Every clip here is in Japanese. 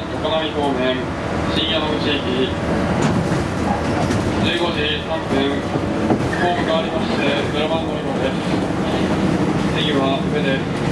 新川横並方面新山口駅15時3分ホームがありまして0番乗り場です。次は上で。す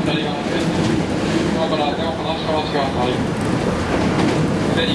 左側です。今から手を離しからがります。で、